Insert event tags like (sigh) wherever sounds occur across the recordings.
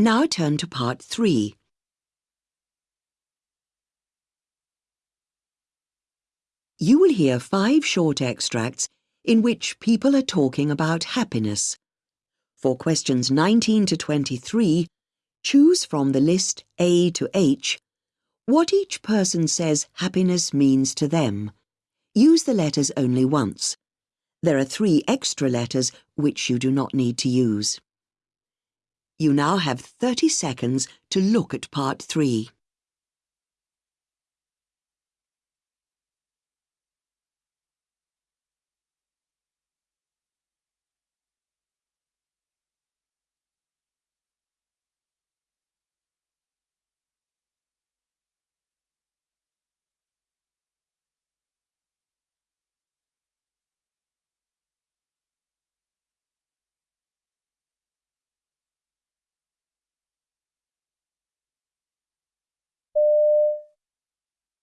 Now turn to part three. You will hear five short extracts in which people are talking about happiness. For questions 19 to 23, choose from the list A to H what each person says happiness means to them. Use the letters only once. There are three extra letters which you do not need to use. You now have 30 seconds to look at part 3.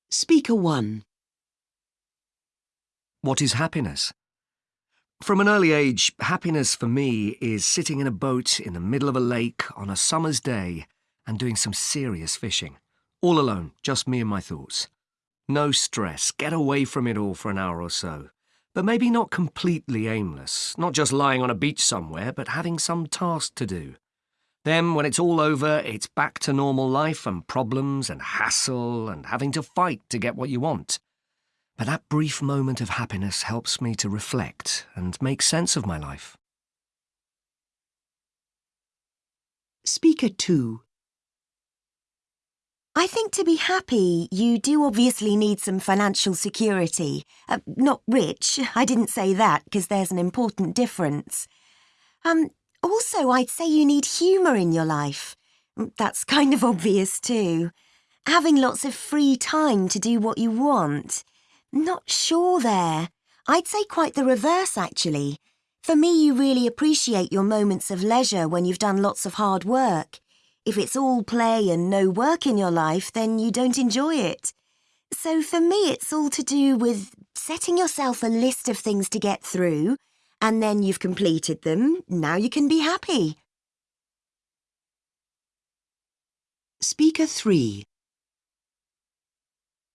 Speaker 1 What is happiness? From an early age, happiness for me is sitting in a boat in the middle of a lake on a summer's day and doing some serious fishing. All alone, just me and my thoughts. No stress, get away from it all for an hour or so. But maybe not completely aimless, not just lying on a beach somewhere, but having some task to do. Then, when it's all over, it's back to normal life and problems and hassle and having to fight to get what you want. But that brief moment of happiness helps me to reflect and make sense of my life. Speaker 2 I think to be happy, you do obviously need some financial security. Uh, not rich, I didn't say that because there's an important difference. Um, also, I'd say you need humour in your life. Mm, that's (laughs) kind of obvious too. Having lots of free time to do what you want. Not sure there. I'd say quite the reverse, actually. For me, you really appreciate your moments of leisure when you've done lots of hard work. If it's all play and no work in your life, then you don't enjoy it. So for me, it's all to do with setting yourself a list of things to get through and then you've completed them. Now you can be happy. Speaker 3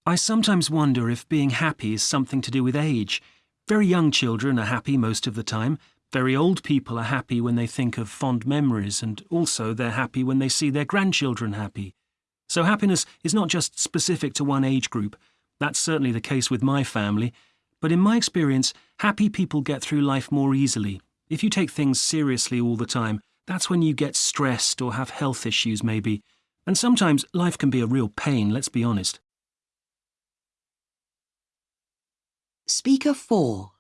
I sometimes wonder if being happy is something to do with age. Very young children are happy most of the time. Very old people are happy when they think of fond memories, and also they're happy when they see their grandchildren happy. So happiness is not just specific to one age group. That's certainly the case with my family. But in my experience, happy people get through life more easily. If you take things seriously all the time, that's when you get stressed or have health issues, maybe. And sometimes life can be a real pain, let's be honest. Speaker 4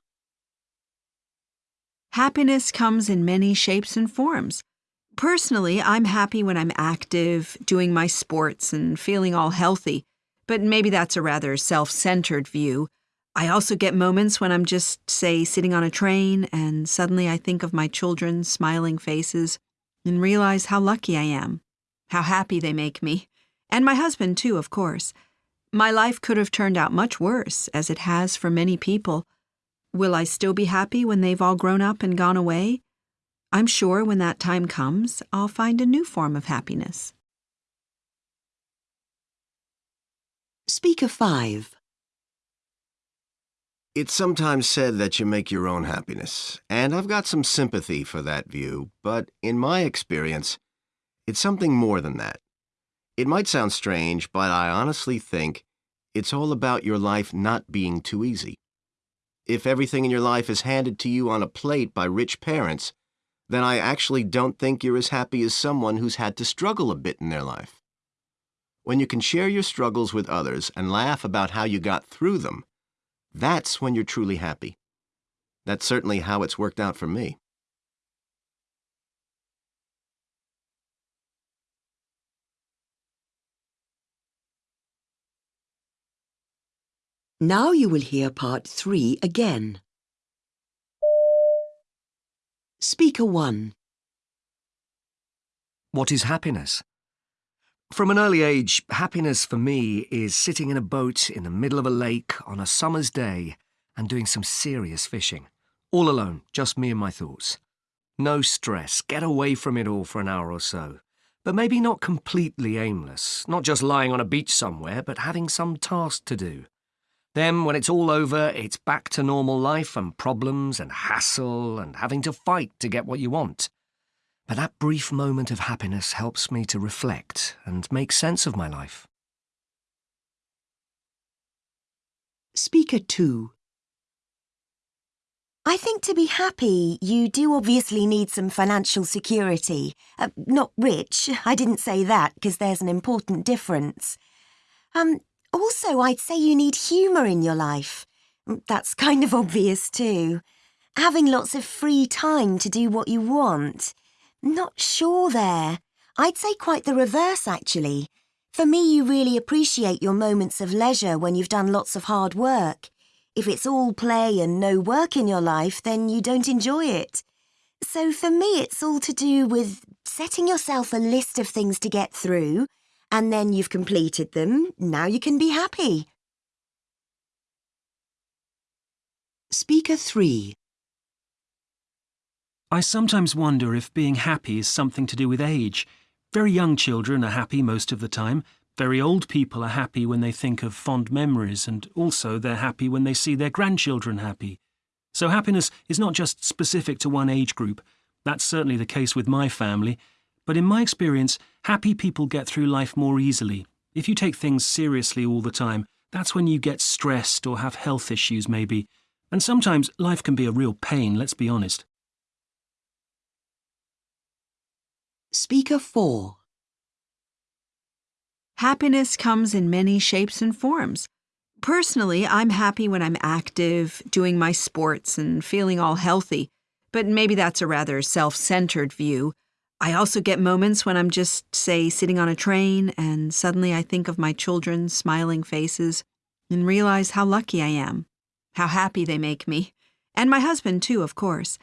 Happiness comes in many shapes and forms. Personally, I'm happy when I'm active, doing my sports, and feeling all healthy. But maybe that's a rather self centered view. I also get moments when I'm just, say, sitting on a train and suddenly I think of my children's smiling faces and realize how lucky I am, how happy they make me, and my husband, too, of course. My life could have turned out much worse, as it has for many people. Will I still be happy when they've all grown up and gone away? I'm sure when that time comes, I'll find a new form of happiness. Speaker 5 it's sometimes said that you make your own happiness, and I've got some sympathy for that view, but in my experience, it's something more than that. It might sound strange, but I honestly think it's all about your life not being too easy. If everything in your life is handed to you on a plate by rich parents, then I actually don't think you're as happy as someone who's had to struggle a bit in their life. When you can share your struggles with others and laugh about how you got through them, that's when you're truly happy. That's certainly how it's worked out for me. Now you will hear part 3 again. Speaker 1 What is happiness? From an early age, happiness for me is sitting in a boat in the middle of a lake on a summer's day and doing some serious fishing. All alone, just me and my thoughts. No stress, get away from it all for an hour or so. but maybe not completely aimless, not just lying on a beach somewhere, but having some task to do. Then, when it's all over, it's back to normal life and problems and hassle and having to fight to get what you want. But that brief moment of happiness helps me to reflect and make sense of my life. Speaker 2. I think to be happy, you do obviously need some financial security. Uh, not rich, (laughs) I didn't say that because there's an important difference. Um, also, I'd say you need humour in your life. Mm, That's (laughs) kind of obvious too. Having lots of free time to do what you want. Not sure there. I'd say quite the reverse, actually. For me, you really appreciate your moments of leisure when you've done lots of hard work. If it's all play and no work in your life, then you don't enjoy it. So for me, it's all to do with setting yourself a list of things to get through, and then you've completed them. Now you can be happy. Speaker 3. I sometimes wonder if being happy is something to do with age. Very young children are happy most of the time. Very old people are happy when they think of fond memories, and also they're happy when they see their grandchildren happy. So happiness is not just specific to one age group. That's certainly the case with my family. But in my experience, happy people get through life more easily. If you take things seriously all the time, that's when you get stressed or have health issues, maybe. And sometimes life can be a real pain, let's be honest. Speaker 4. Happiness comes in many shapes and forms. Personally, I'm happy when I'm active, doing my sports, and feeling all healthy. But maybe that's a rather self centered view. I also get moments when I'm just, say, sitting on a train, and suddenly I think of my children's smiling faces and realize how lucky I am, how happy they make me. And my husband, too, of course.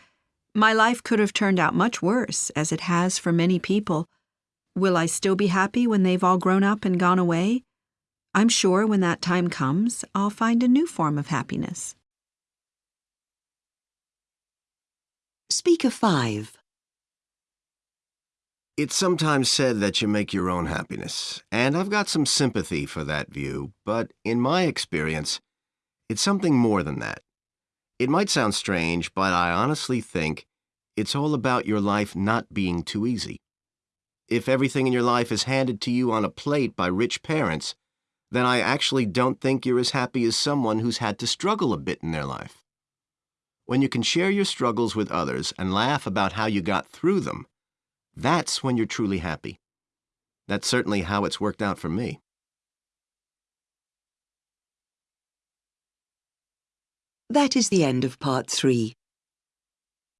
My life could have turned out much worse, as it has for many people. Will I still be happy when they've all grown up and gone away? I'm sure when that time comes, I'll find a new form of happiness. Speaker 5. It's sometimes said that you make your own happiness, and I've got some sympathy for that view, but in my experience, it's something more than that. It might sound strange, but I honestly think it's all about your life not being too easy. If everything in your life is handed to you on a plate by rich parents, then I actually don't think you're as happy as someone who's had to struggle a bit in their life. When you can share your struggles with others and laugh about how you got through them, that's when you're truly happy. That's certainly how it's worked out for me. That is the end of part 3.